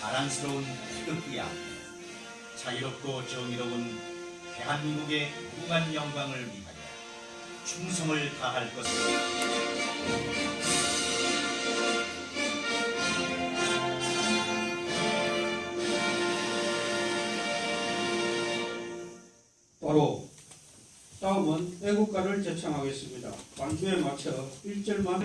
자랑스러운 태극기야. 자유롭고 정의로운 대한민국의 무한 영광을 위하여 충성을 다할 것을 바로 다음은 애국가를 제창하겠습니다. 반주에 맞춰 1절만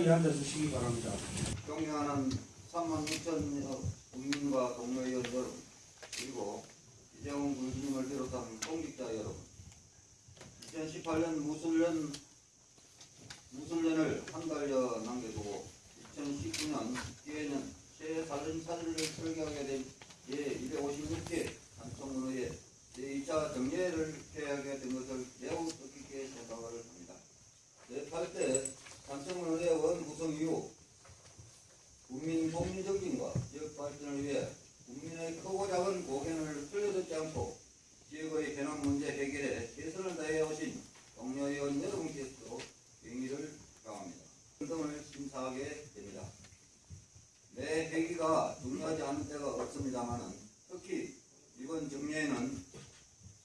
자리에 앉아주시기 바랍니다. 존경하는 3만 6천 국민과 동료의원 여러분 그리고 이재용 군수님을 비롯한 공직자 여러분 2018년 무술년 무술년을 한 달여 남겨두고 2019년 기해년 새살림 사진을 설계하게 된 제256회 단청문회에 제2차 정례를 개하게 된 것을 매우 뜻깊게 생각을 합니다. 제8대 단청문회 원 구성 이후 국민 복리 정진과 지역 발전을 위해 국민의 크고 작은 고견을 흘려듣지 않고 지역의 현안 문제 해결에 최선을 다해 오신 동료의원 여러분께서도 영의를 강합니다. 등을 심사하게 됩니다. 매 회기가 중요하지 않은 때가 없습니다만은 특히 이번 정례에는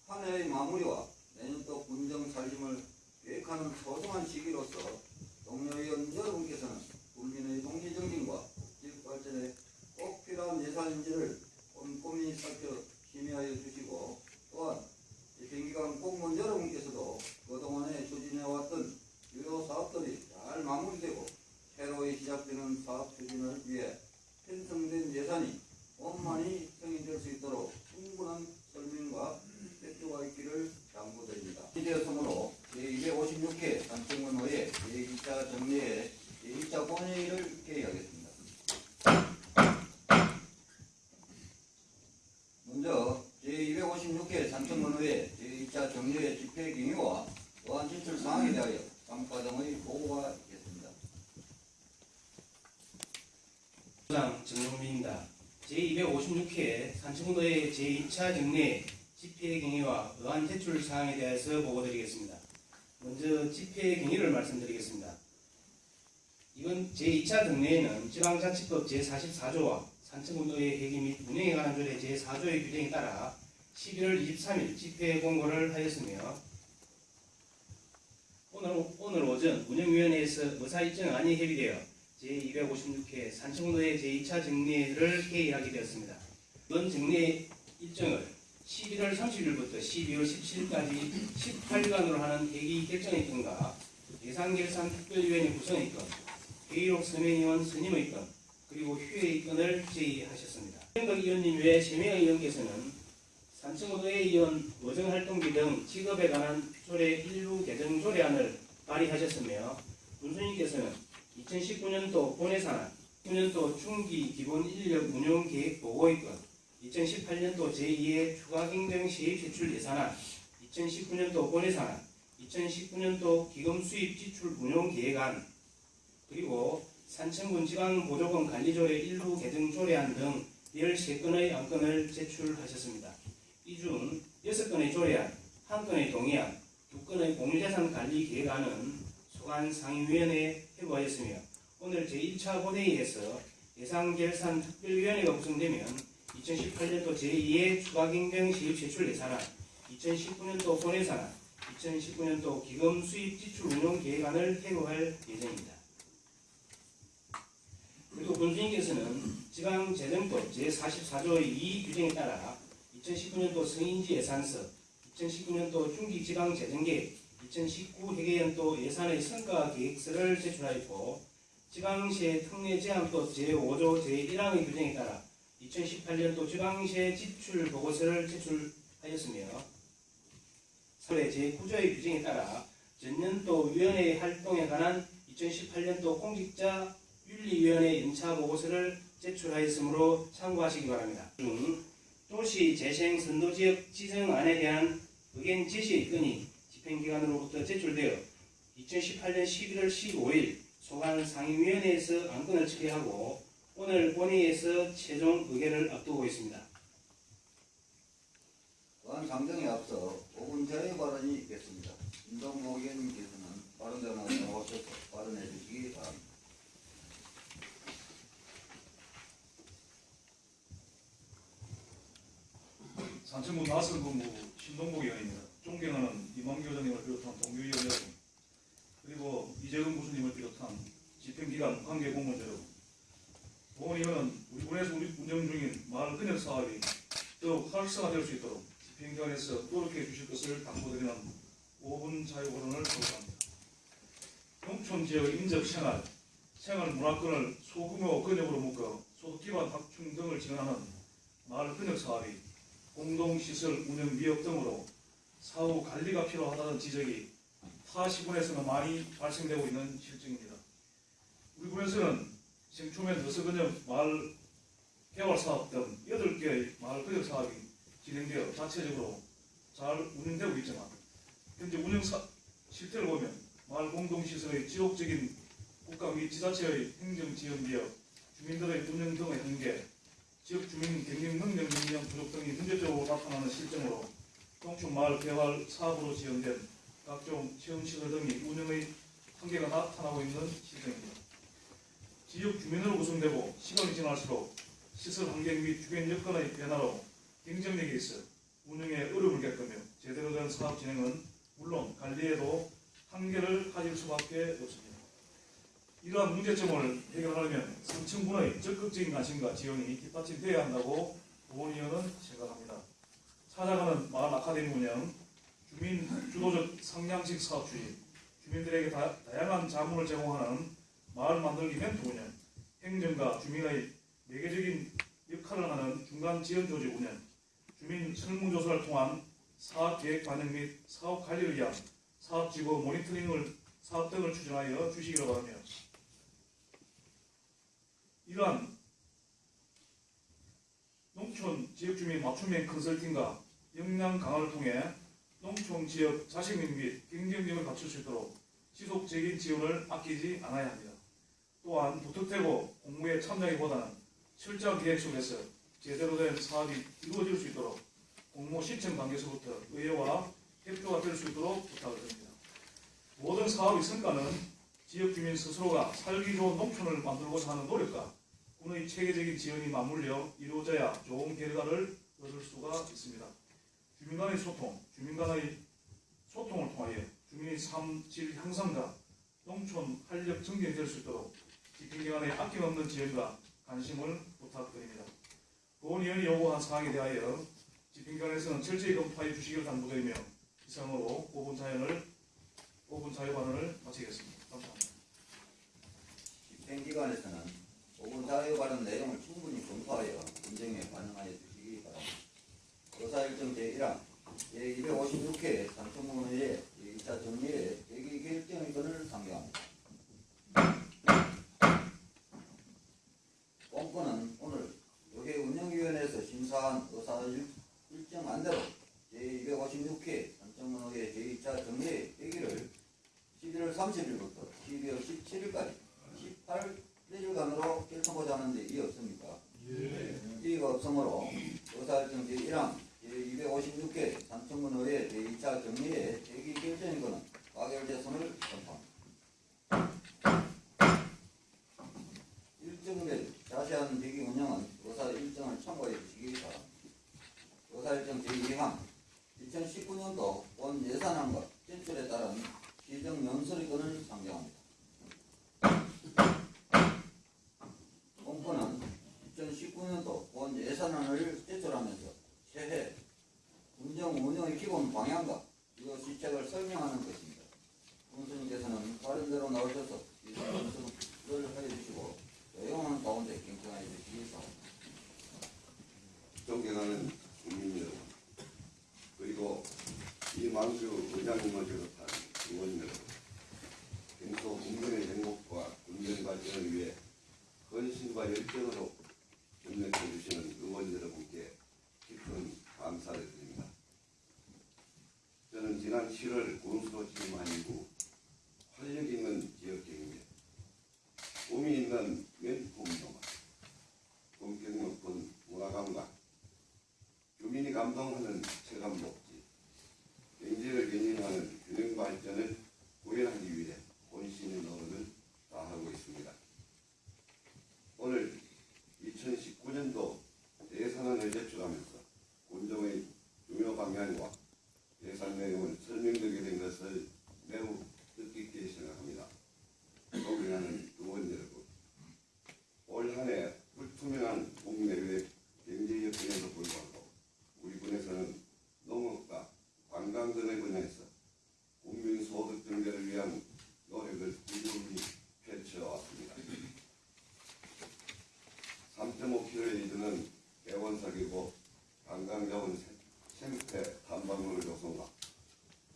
한 해의 마무리와 내년도 군정 살림을 계획하는 소중한 시기로서 동료의원 여러분께서는 국민의 동리 정진과 지역 발전에 꼭 필요한 예산인지를 꼼꼼히 살펴 심의하여 주시고 또한 이 정기간 공무원 여러분께서도 그동안에 추진해왔던 주요 사업들이 잘 마무리되고 새로이 시작되는 사업 추진을 위해 편성된 예산이 원만히 승인될 수 있도록 충분한 설명과 협조가 있기를 당부드립니다. 이되었으므로 제256회 단청문회의 제2차 정례에 제2차 본회의를 개의하겠습니다. 먼저 제256회 단청문회 제2차 정례 집회 경위와 또한 진출 사항에 대하여 당 과정의 보고가 있겠습니다. 부장 정용민입니다. 제256회 산청도의 제2차 정례 집회 경위와 의안 제출 사항에 대해서 보고드리겠습니다. 먼저 집회 경위를 말씀드리겠습니다. 이번 제2차 정례에는 지방자치법 제44조와 산청운동의 회기 및 운영에 관한 조례 제4조의 규정에 따라 11월 23일 집회 공고를 하였으며 오늘, 오늘 오전 운영위원회에서 의사 일정 안이 협의되어 제256회 산청도의 제2차 정례를 개의하게 되었습니다. 이번 정례 일정을 11월 30일부터 12월 17일까지 18일간으로 하는 회기 결정의 건과 예산결산 특별위원회 구성의 건, 회의록 서명의원 선임의 건, 그리고 휴회의 건을 제의하셨습니다. 현덕 의원님 외 3명의 의원께서는 산청도의 의원 의정활동비 등 직업에 관한 조례 일부 개정 조례안을 발의하셨으며 문수님께서는 2019년도 본회산안, 9년도 중기 기본 인력 운용 계획 보고의 건, 2018년도 제2의 추가 경정 시입 제출 예산안, 2019년도 본회산안, 2019년도 기금 수입 지출 운용 계획안, 그리고 산청군 지방 보조금 관리조례 일부 개정 조례안 등 13건의 안건을 제출하셨습니다. 이 중 6건의 조례안, 1건의 동의안, 2건의 공유재산 관리 계획안은 소관 상임위원회에 회부하였으며 오늘 제1차 본회의에서 예산결산 특별위원회가 구성되면 2018년도 제2의 추가경정 시입 제출 예산안, 2019년도 본예산안, 2019년도 기금 수입 지출 운용 계획안을 회부할 예정입니다. 그리고 군수님께서는 지방재정법 제44조의 2 규정에 따라 2019년도 성인지 예산서, 2019년도 중기지방재정계획, 2019 회계연도 예산의 성과 계획서를 제출하였고 지방시의 특례 제한법 제5조 제1항의 규정에 따라 2018년도 지방시의 지출 보고서를 제출하였으며 사회 제9조의 규정에 따라 전년도 위원회 활동에 관한 2018년도 공직자 윤리위원회 연차 보고서를 제출하였으므로 참고하시기 바랍니다. 중 도시 재생 선도지역 지정안에 대한 의견 제시의 건이 집행기관으로부터 제출되어 2018년 11월 15일 소관 상임위원회에서 안건을 처리하고 오늘 본회의에서 최종 의결을 앞두고 있습니다. 또한 상정에 앞서 5분 전의 발언이 있겠습니다. 김동모 의원님께서는 발언대로 나오셔서 발언해 주시기 바랍니다. 산천군 나선군무 신동복 의원입니다. 존경하는 이만규 회장님을 비롯한 동료위원 여러분, 그리고 이재근 부수님을 비롯한 집행기관 관계 공무원 여러분, 의원은 우리 군에서 운영 중인 마을 근역 사업이 더욱 활성화될 수 있도록 집행기관에서 노력해 주실 것을 당부드리는 5분 자유발언을 거부합니다. 농촌 지역 인접 생활, 생활 문화권을 소규모 근역으로 묶어 소득 기반 확충 등을 지원하는 마을 근역 사업이 공동시설 운영 미흡 등으로 사후 관리가 필요하다는 지적이 타 시군에서는 많이 발생되고 있는 실정입니다. 우리 군에서는 생초면 더서근역 마을 개발 사업 등 8개의 마을 근역 사업이 진행되어 자체적으로 잘 운영되고 있지만 현재 운영 사, 실태를 보면 마을 공동시설의 지속적인 국가 및 지자체의 행정 지원 미흡, 주민들의 운영 등의 한계, 지역 주민 경영 능력 능력 부족 등이 문제적으로 나타나는 실정으로 농촌 마을 개발 사업으로 지원된 각종 체험시설 등이 운영의 한계가 나타나고 있는 실정입니다. 지역 주민으로 구성되고 시간이 지날수록 시설 환경 및 주변 여건의 변화로 경쟁력이 있어 운영에 어려움을 겪으며 제대로 된 사업 진행은 물론 관리에도 한계를 가질 수밖에 없습니다. 이러한 문제점을 해결하려면 삼층군의 적극적인 관심과 지원이 뒷받침되어야 한다고 보원위원은 생각합니다. 찾아가는 마을 아카데미 운영, 주민 주도적 상향식 사업 추진, 주민들에게 다, 다양한 자문을 제공하는 마을 만들기 멘토 운영, 행정과 주민의 매개적인 역할을 하는 중간 지원 조직 운영, 주민 설문조사를 통한 사업 계획 반영 및 사업 관리를 위한 사업 지구 모니터링을 사업 등을 추진하여 주시기를 바라며 이러한 농촌 지역 주민 맞춤형 컨설팅과 역량 강화를 통해 농촌 지역 자식민 및 경쟁력을 갖출 수 있도록 지속적인 지원을 아끼지 않아야 합니다. 또한 무턱대고 공무에 참여하기보다는 철저한 계획 속에서 제대로 된 사업이 이루어질 수 있도록 공모 시청 단계에서부터 의회와 협조가 될 수 있도록 부탁을 드립니다. 모든 사업의 성과는 지역 주민 스스로가 살기 좋은 농촌을 만들고자 하는 노력과 군의 체계적인 지원이 맞물려 이루어져야 좋은 결과를 얻을 수가 있습니다. 주민 간의 소통, 주민 간의 소통을 통하여 주민의 삶질 향상과 농촌 활력 증진이 될 수 있도록 집행기관의 아낌없는 지원과 관심을 부탁드립니다. 보훈위원이 요구한 사항에 대하여 집행기관에서는 철저히 검토하여 주시기를 당부드리며 이상으로 5분 자연을 5분 자유반언을 마치겠습니다. 감사합니다. 집행기관에서는 5분 자유 발언 내용을 충분히 검토하여 인정에 반영하여 주시기 바랍니다. 조사일정 제1항 제256회 산청문회의 2차 정리의 대기 결정의 건을 상정합니다. 공권은 오늘 의회 심사한 의사일정 안대로 제256회 산청문회 제2차 정리의 대기를 11월 30일부터 12월 17일까지 18일간으로 결정하자 하는데 이의 없습니까? 이의가 없으므로 의사일정 제1항 제256회 산청문회 제2차 정리의 대기 결정인 것은 가결됐음을 선포합니다. 일정별 자세한 대기 운영은 의사 일정을 참고해 주시기 바랍니다. 의사 일정 제2항 2019년도 본 예산안과 제출에 따른 시정 연설의 건을 상정합니다. 공포는 2019년도 본 예산안을 제출하면서 새해 운정 운영의 기본 방향과 이거 시책을 설명하는 것입니다. 군수님께서는 발언대로 나오셔서 이 연설을 해주시고 조용한 가운데 경청하여 바랍니다. 존경하는 국민 여러분, 그리고 이만수 의장님을 비롯한 의원 여러분, 평소 국민의 행복과 군정 발전을 위해 헌신과 열정으로 협력해 주시는 의원 여러분께 깊은 지난 7월 군수로 취임한 이후 활력 있는 지역 경제, 꿈이 있는 멘토운동화, 품격 높은 문화감각, 주민이 감동하는 체감복지, 경제를 견인하는 균형 발전을 구현하기 위해 본신의 노력을 다하고 있습니다. 오늘 2019년도 예산안을 제출하면서 군정의 중요 방향과 예산 내용을 설명드리게 된 것을 매우 뜻깊게 생각합니다. 존경하는 의원 여러분, 올 한 해 불투명한 국내외 경제 여건에도 불구하고 우리 군에서는 농업과 관광 등의 분야에서 국민 소득 증대를 위한 노력을 꾸준히 펼쳐왔습니다. 3.5km에 이르는 개원사기고 관광자원 생태 탐방로를 조성과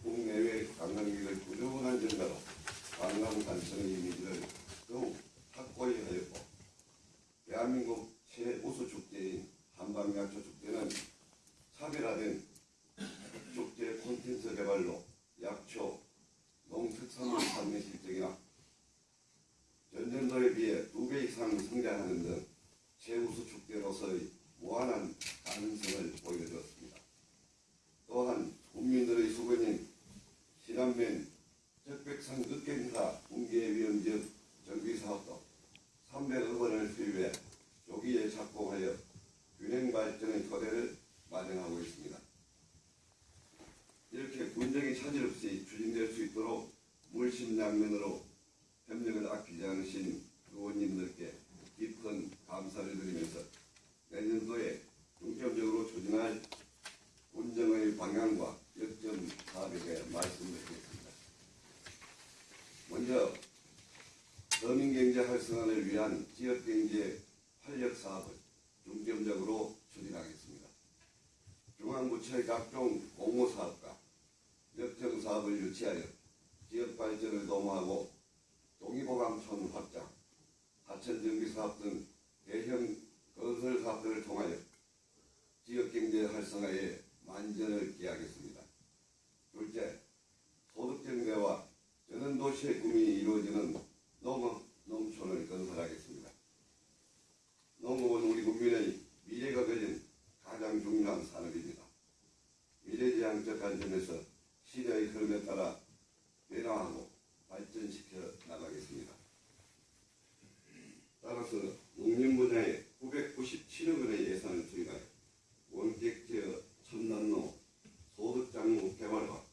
국내외 관광객을 꾸준한 증가로 관광 단청의 이미지를 더욱 확고히 하였고 대한민국 최우수 축제인 한방야초 축제는 차별화된 축제 콘텐츠 개발로 약초, 농특산물 판매 실적이나 전년도에 비해 두 배 이상 성장하는 등 최우수 축제로서의 무한한 가능성을 보여주었습니다. 또한 국민들의 수건인 신안면 흑행사 붕괴위험 지역 정비사업도 300억 원을 수입해 조기에 착공하여 균형 발전의 토대를 마련하고 있습니다. 이렇게 군정이 차질 없이 추진될 수 있도록 물심양면으로 협력을 아끼지 않으신 의원님들께 깊은 감사를 드리면서 내년도에 중점적으로 추진할 군정의 방향과 역점 사업에 대해 말씀드리겠습니다. 먼저 서민경제 활성화를 위한 지역경제 활력 사업을 중점적으로 추진하겠습니다. 중앙부처의 각종 공모사업과 역정사업을 유치하여 지역 발전을 도모하고 동의보감촌 확장, 하천정비사업 등 대형 건설 사업들을 통하여 지역경제 활성화에 만전을 기하겠습니다. 둘째, 소득정대와 전원도시의 꿈이 이루어지는 농업, 농촌을 건설하겠습니다. 농업은 우리 국민의 미래가 걸린 가장 중요한 산업입니다. 미래지향적 관점에서 시대의 흐름에 따라 변화하고 발전시켜 나가겠습니다. 따라서 농림 분야에 997억 원의 예산을 투입하여 원격 제어, 첨단로, 소득장목 개발과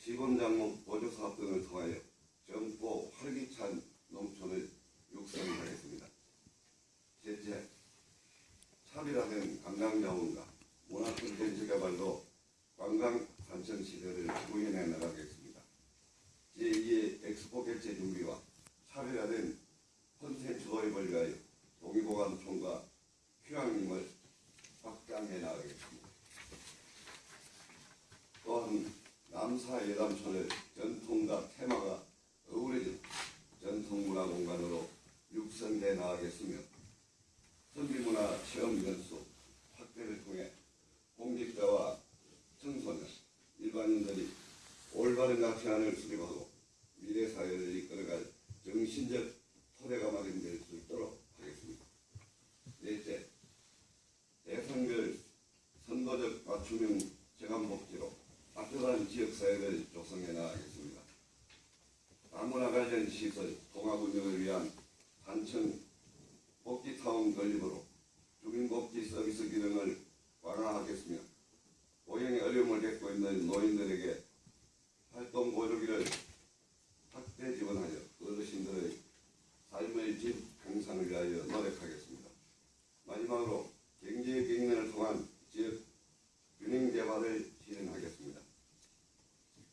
시범장목 보조사업 등을 통하여 젊고 활기찬 농촌을 육성하겠습니다. 셋째, 차별화된 관광자원과 문화 콘텐츠 개발로 관광 산천 시대를 구현해 나가겠습니다. 제2의 엑스포 개최 준비와 차별화된 콘텐츠 도입을 위하여 동의보감촌과 휴양림을 확장해 나가겠습니다. 또한 예담촌을 전통과 테마가 어우러진 전통문화 공간으로 육성해 나가겠으며 선비문화 체험 연수 확대를 통해 공직자와 청소년, 일반인들이 올바른 가치관을 수립하고 미래 사회를 이끌어갈 정신적 토대가 마련될 수 있도록 하겠습니다. 넷째, 대상별 선도적 맞춤형 재간복지로 따뜻한 지역사회를 조성해 나가겠습니다. 다문화 관련 시설 통합 운영을 위한 단층 복지타운 건립으로 주민복지 서비스 기능을 완화하겠으며 고용의 어려움을 겪고 노인들에게 활동 보조기를 확대 지원하여 어르신들의 삶의 질 향상을 위하여 노력하겠습니다. 마지막으로 경제 경연을 통한 지역 균형 개발을 실현하겠습니다.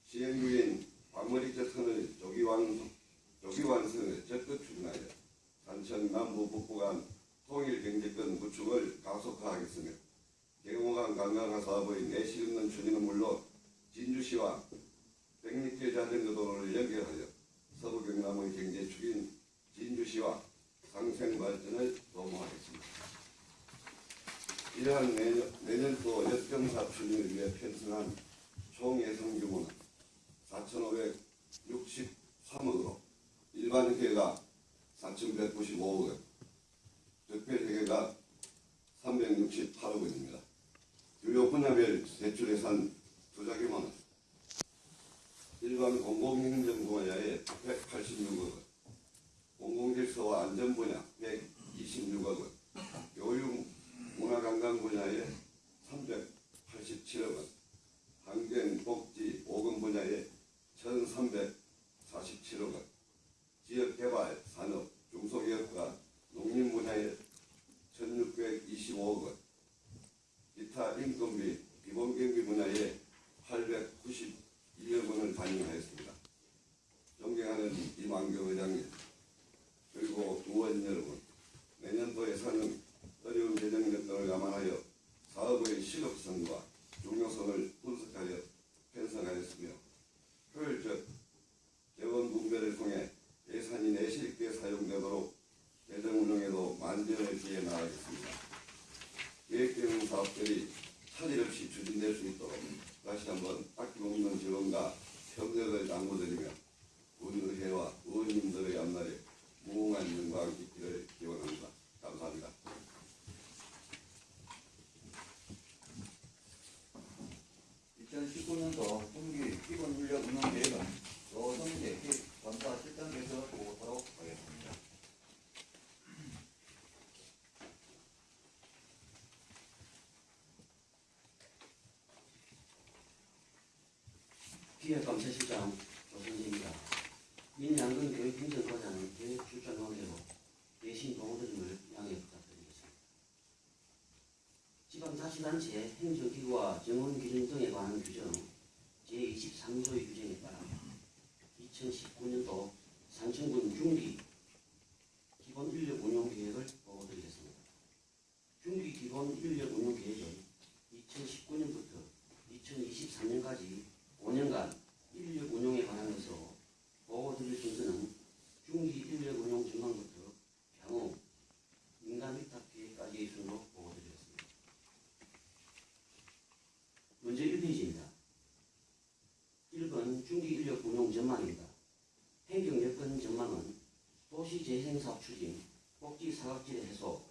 시행 중인 과머리 저선을 조기 완성, 조기 완성을 적극 추진하여 산천 남부 북부 간 통일 경제권 구축을 가속화하겠으며 경호강 관광화 사업의 내실 있는 추진은 물론 진주시와 백리길 자전거 도로를 연결하여 서부 경남의 경제 축인 진주시와 상생 발전을 도모하겠습니다. 이러한 내년, 내년도 역경사 추진을 위해 편성한 총 예산 규모는 4,563억으로 일반 회계가 4,195억 원, 특별 회계가 368억 원입니다. 주요 분야별 세출 예산 투자 규모는 일반 공공행정 분야에 186억 원, 공공질서와 안전 분야 126억 원, 교육 문화관광 분야에 387억 원, 환경, 복지, 보건 분야에 1,347억 원, 지역개발, 산업, 중소기업과 농림 분야에 1,625억 원, 기타 인건비, 기본경비 분야에 892억 원을 반영하였습니다. 존경하는 이만경 의장님, 그리고 의원 여러분, 내년도 예산은 어려운 재정 여건을 감안하여 사업의 시급성과 중요성을 분석하여 편성하였으며 효율적 재원 분배를 통해 예산이 내실 있게 사용되도록 재정 운영에도 만전을 기해 나가겠습니다. 계획되는 사업들이 차질 없이 추진될 수 있도록 다시 한번 아낌없는 지원과 협력을 당부드리며 군의회와 의원님들의 앞날에 무궁한 영광 있기를 기원합니다. 감사합니다. 년도 분기 기본 인력 운영 계획은 노동재 감사 실장께서 보고하도록 하겠습니다. 기획 감사실장 조선재입니다. 민양근 교육 행정과장은 계획 출전 관계로 대신 동의드림을 양해 부탁드리겠습니다. 지방자치단체 행정기구와 정원기준 등에 관한 규정 제23조의 규정에 따라 2019년도 산청군 중기 기본 인력 운용 계획을 보고드리겠습니다. 중기 기본 인력 운용 계획은 2019년부터 2023년까지 5년간 인력 운용에 관한 것으로 보고 드릴 순서는 중기 인력 운용 전망부터 향후 민간 위탁 계획까지의 순으로 보고 드리겠습니다. 먼저 1페이지입니다. 1번 중기 인력 운용 전망입니다. 행정 여건 전망은 도시 재생사업 추진, 사각지대 해소,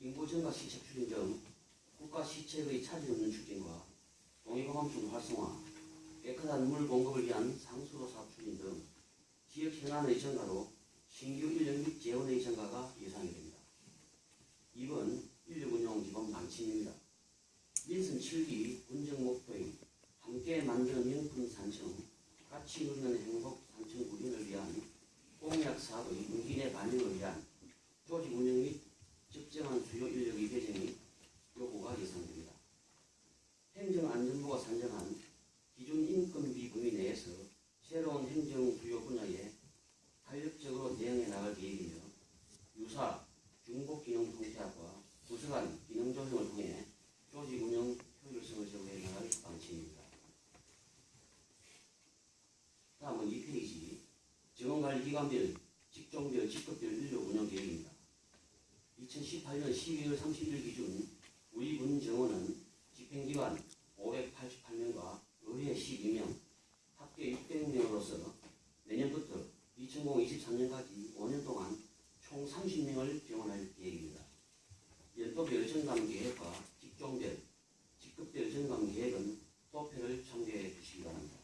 인구 증가 시책 추진 등 국가 시책의 차질 없는 추진과 동의보감품 활성화, 깨끗한 물 공급을 위한 상수도 사업 추진 등 지역 현안의 증가로 신규 인력 및 재원의 증가가 예상이 됩니다. 2번 인력 운용 기본 방침입니다. 민선 7기 군정 목표인 함께 만드는 명품 산청, 같이 누리는 행복 산청 구인을 위한 공약 사업의 문기내 반영을 위한 조직 운영 및 적정한 수요 인력의 배정이 요구가 예상됩니다. 행정안전부가 산정한 기존 인건비 범위 내에서 새로운 행정 주요 분야에 탄력적으로 대응해 나갈 계획이며 유사 중복기능 통폐합과 부서간 기능 조정을 통해 조직 운영 효율성을 제고해 나갈 방침입니다. 다음은 2페이지 정원관리기관별 직종별 직급별 인력 운영 계획입니다. 2018년 12월 30일 기준 우리 군 정원은 집행기관 588명과 의회 12명, 합계 600명으로서 내년부터 2023년까지 5년 동안 총 30명을 지원할 계획입니다. 연도별 정감 계획과 직종별, 직급별 정감 계획은 도표를 참고해 주시기 바랍니다.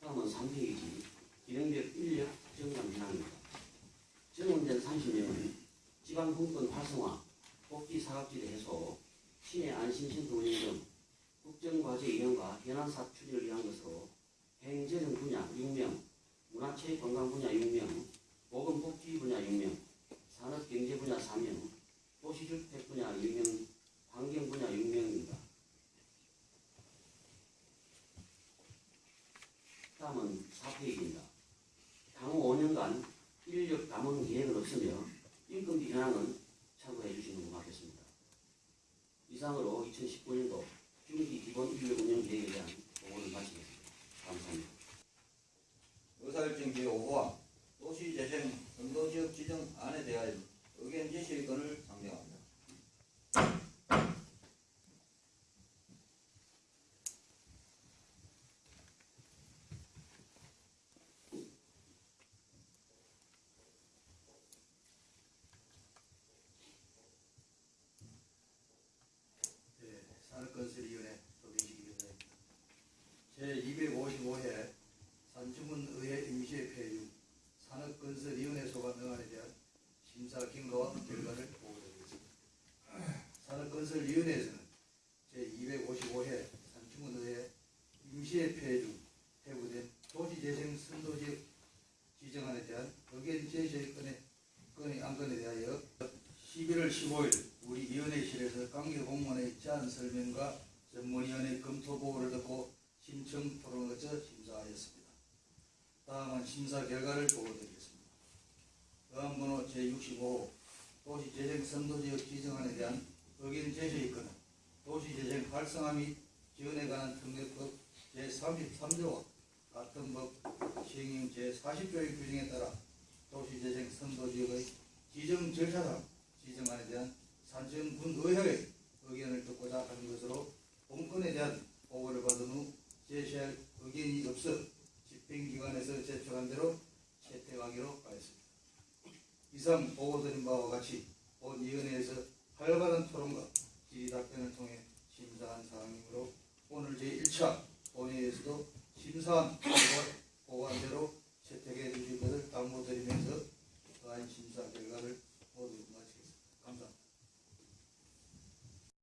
다음은 3페이지 기능별 인력 정감 현황입니다. 정원된 30명은 지방 분권 활성화, 복지 사각지대 해소, 시내 안심센터 운영 등 국정과제 이행과 현안사업 추진을 위한 것으로 행재정 분야 6명, 문화체육관광 분야 6명, 보건복지 분야 6명, 산업경제 분야 4명, 도시주택 분야 1명, 환경 분야 6명입니다. 다음은 4페이지입니다. 향후 5년간 인력 감원 계획은 없으며 인건비 현황은 참고해 주시면 고맙겠습니다. 이상으로 2019년도 중기 기본 인력 운영 계획에 대한 보고를 마치겠습니다. 감사합니다. 의사일정 제5호와 도시재생 선도지역 지정 안에 대하여 의견 제시의 건을 상정합니다. 산업건설위원회 소개시키겠습니다. 제255회 산주문의회 임시회표 산업건설위원회 소관 응안에 대한 심사 경과와 결과를 보고드리겠습니다. 산업건설위원회에서는 제255회 산주문의회 임시회표에 중 회부된 도시재생 선도지역 지정안에 대한 의견 제시의 건에, 건의 안건에 대하여 11월 15일 우리 위원회실에서 관계 공무원의 제안 설명과 전문위원회 검토 보고를 듣고 신청 토론을 거쳐 심사하였습니다. 다음은 심사 결과를 보고드리겠습니다. 의안번호 제65 도시재생 선도지역 지정안에 대한 의견 제시의 건은 도시재생 활성화 및 지원에 관한 특례법 제33조와 같은 법 시행령 제40조의 규정에 따라 도시재생 선도지역의 지정 절차상 지정안에 대한 산청군의회의 의견을 듣고자 하는 것으로 본건에 대한 보고를 받은 후 제시할 의견이 없어 집행기관에서 제출한 대로 채택하기로 하였습니다. 이상 보고드린 바와 같이 본위원회에서 활발한 토론과 질의 답변을 통해 심사한 사항이므로 오늘 제1차 본회의에서도 심사한 보관대로 채택해 주신 것을 담보드리면서 또한 그 심사 결과를